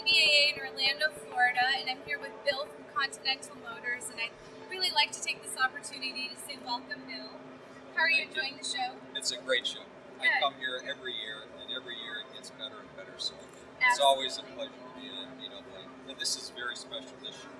NBAA in Orlando, Florida, and I'm here with Bill from Continental Motors, and I'd really like to take this opportunity to say welcome, Bill. How are you Thank enjoying you. the show? It's a great show. I come here every year, and every year it gets better and better. So it's always a pleasure to be in NBAA. And this is very special this year.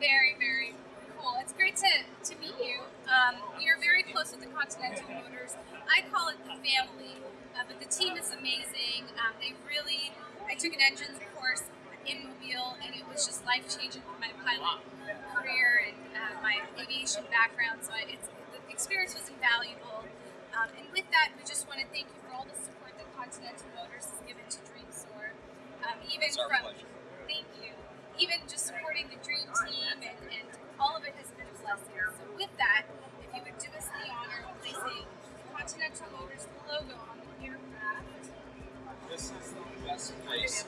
Very, very cool. It's great to, to meet you. Um, you're very close with the Continental Motors. I call it the family, uh, but the team is amazing. Um, they really, I took an engines course in Mobile, and it was just life changing for my pilot career and uh, my aviation background. So I, it's, the experience was invaluable. Um, and with that, we just want to thank you for all the support that Continental Motors has given to Dreams Soar. Um, even from pleasure. Thank you. Even just supporting the Dream Team and, and all of it has been a blessing. So with that, if you would do us the honor of placing Continental Motors logo Yes.